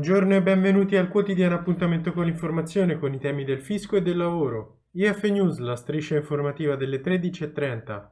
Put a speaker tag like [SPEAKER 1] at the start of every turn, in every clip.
[SPEAKER 1] Buongiorno e benvenuti al quotidiano appuntamento con l'informazione con i temi del fisco e del lavoro. IF News, la striscia informativa delle 13.30.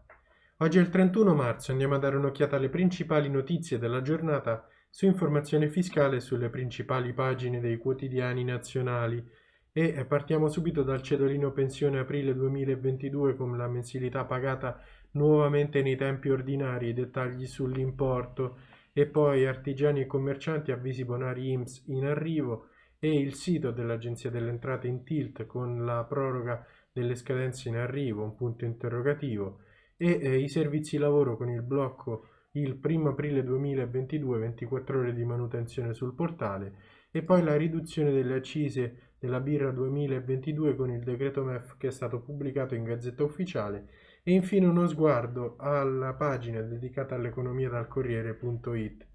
[SPEAKER 1] Oggi è il 31 marzo, andiamo a dare un'occhiata alle principali notizie della giornata su informazione fiscale sulle principali pagine dei quotidiani nazionali e partiamo subito dal cedolino pensione aprile 2022 con la mensilità pagata nuovamente nei tempi ordinari, dettagli sull'importo e poi artigiani e commercianti avvisi bonari IMSS in arrivo e il sito dell'Agenzia delle Entrate in tilt con la proroga delle scadenze in arrivo, un punto interrogativo, e eh, i servizi lavoro con il blocco il 1 aprile 2022, 24 ore di manutenzione sul portale, e poi la riduzione delle accise della birra 2022 con il decreto MEF che è stato pubblicato in Gazzetta Ufficiale e infine uno sguardo alla pagina dedicata all'economia dal Corriere.it.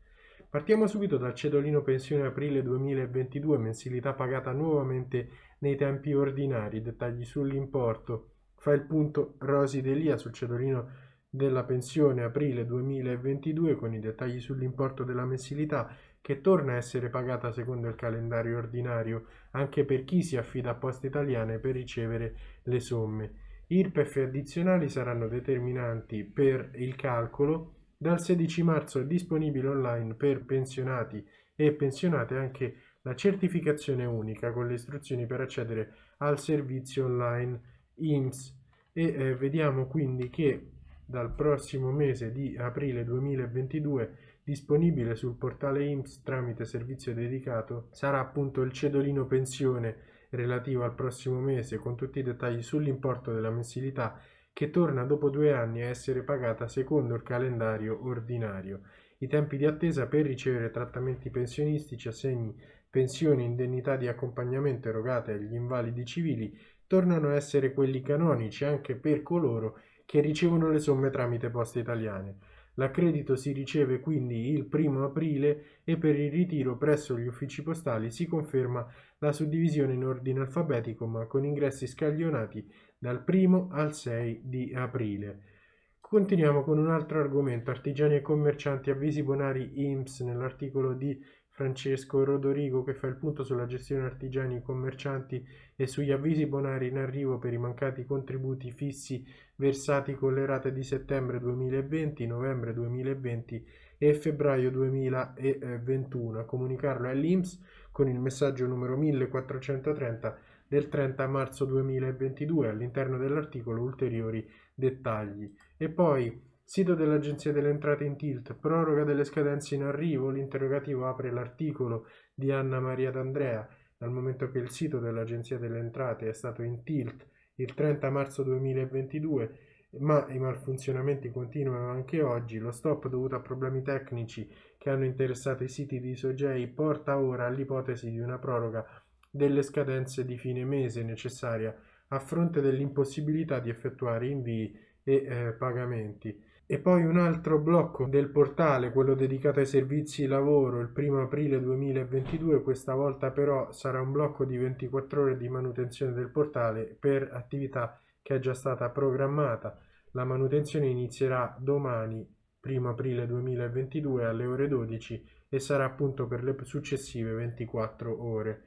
[SPEAKER 1] Partiamo subito dal cedolino pensione aprile 2022, mensilità pagata nuovamente nei tempi ordinari, dettagli sull'importo. Fa il punto Rosi Delia sul cedolino della pensione aprile 2022 con i dettagli sull'importo della mensilità che torna a essere pagata secondo il calendario ordinario anche per chi si affida a Poste Italiane per ricevere le somme. IRPEF addizionali saranno determinanti per il calcolo. Dal 16 marzo è disponibile online per pensionati e pensionate anche la certificazione unica con le istruzioni per accedere al servizio online IMSS e eh, vediamo quindi che dal prossimo mese di aprile 2022 disponibile sul portale IMSS tramite servizio dedicato sarà appunto il cedolino pensione relativo al prossimo mese con tutti i dettagli sull'importo della mensilità che torna dopo due anni a essere pagata secondo il calendario ordinario. I tempi di attesa per ricevere trattamenti pensionistici, assegni, pensioni, indennità di accompagnamento erogate agli invalidi civili tornano a essere quelli canonici anche per coloro che ricevono le somme tramite poste italiane. L'accredito si riceve quindi il primo aprile e per il ritiro presso gli uffici postali si conferma la suddivisione in ordine alfabetico ma con ingressi scaglionati dal 1 al 6 di aprile. Continuiamo con un altro argomento, artigiani e commercianti avvisi bonari IMSS nell'articolo di Francesco Rodorigo che fa il punto sulla gestione artigiani e commercianti e sugli avvisi bonari in arrivo per i mancati contributi fissi versati con le rate di settembre 2020, novembre 2020 e febbraio 2021. A comunicarlo è l'INPS con il messaggio numero 1430 del 30 marzo 2022 all'interno dell'articolo ulteriori dettagli. E poi Sito dell'Agenzia delle Entrate in tilt, proroga delle scadenze in arrivo, l'interrogativo apre l'articolo di Anna Maria D'Andrea, dal momento che il sito dell'Agenzia delle Entrate è stato in tilt il 30 marzo 2022, ma i malfunzionamenti continuano anche oggi, lo stop dovuto a problemi tecnici che hanno interessato i siti di Sogei porta ora all'ipotesi di una proroga delle scadenze di fine mese necessaria a fronte dell'impossibilità di effettuare invii e eh, pagamenti. E poi un altro blocco del portale, quello dedicato ai servizi lavoro, il 1 aprile 2022, questa volta però sarà un blocco di 24 ore di manutenzione del portale per attività che è già stata programmata. La manutenzione inizierà domani, 1 aprile 2022, alle ore 12 e sarà appunto per le successive 24 ore.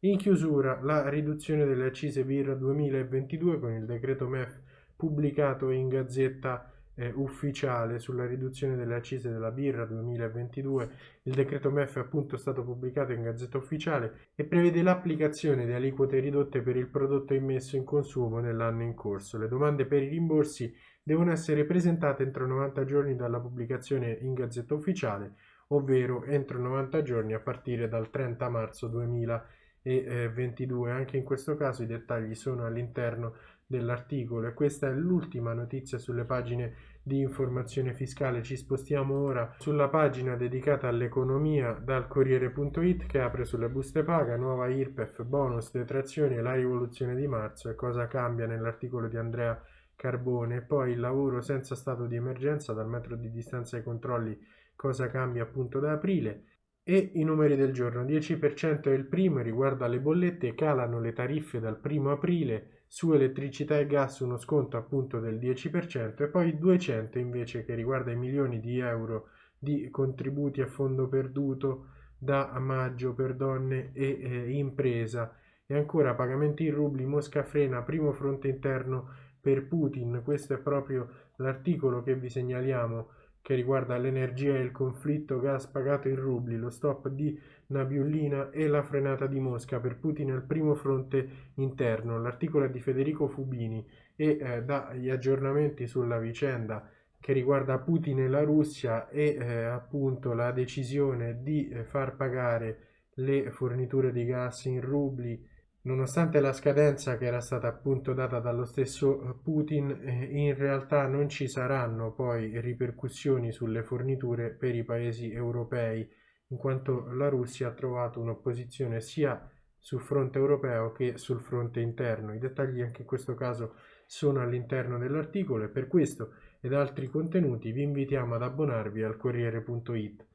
[SPEAKER 1] In chiusura, la riduzione delle accise birra 2022 con il decreto MEF pubblicato in Gazzetta eh, ufficiale sulla riduzione delle accise della birra 2022. Il decreto MEF è appunto stato pubblicato in Gazzetta Ufficiale e prevede l'applicazione di aliquote ridotte per il prodotto immesso in consumo nell'anno in corso. Le domande per i rimborsi devono essere presentate entro 90 giorni dalla pubblicazione in Gazzetta Ufficiale, ovvero entro 90 giorni a partire dal 30 marzo 2022. Anche in questo caso i dettagli sono all'interno dell'articolo e questa è l'ultima notizia sulle pagine di informazione fiscale. Ci spostiamo ora sulla pagina dedicata all'economia dal Corriere.it che apre sulle buste paga, nuova IRPEF, bonus, detrazioni la rivoluzione di marzo e cosa cambia nell'articolo di Andrea Carbone. Poi il lavoro senza stato di emergenza dal metro di distanza ai controlli, cosa cambia appunto da aprile. E i numeri del giorno, 10% è il primo, riguarda le bollette, calano le tariffe dal primo aprile, su elettricità e gas uno sconto appunto del 10% e poi 200 invece che riguarda i milioni di euro di contributi a fondo perduto da maggio per donne e eh, impresa. E ancora pagamenti in rubli, Mosca frena, primo fronte interno per Putin. Questo è proprio l'articolo che vi segnaliamo che riguarda l'energia e il conflitto gas pagato in rubli, lo stop di Nabiullina e la frenata di Mosca per Putin al primo fronte interno. L'articolo è di Federico Fubini e eh, dà gli aggiornamenti sulla vicenda che riguarda Putin e la Russia e eh, appunto la decisione di eh, far pagare le forniture di gas in rubli nonostante la scadenza che era stata appunto data dallo stesso Putin eh, in realtà non ci saranno poi ripercussioni sulle forniture per i paesi europei in quanto la Russia ha trovato un'opposizione sia sul fronte europeo che sul fronte interno. I dettagli anche in questo caso sono all'interno dell'articolo e per questo ed altri contenuti vi invitiamo ad abbonarvi al Corriere.it.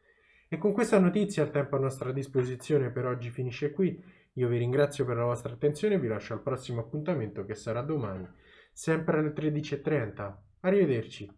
[SPEAKER 1] E con questa notizia il tempo a nostra disposizione per oggi finisce qui. Io vi ringrazio per la vostra attenzione e vi lascio al prossimo appuntamento che sarà domani, sempre alle 13.30. Arrivederci.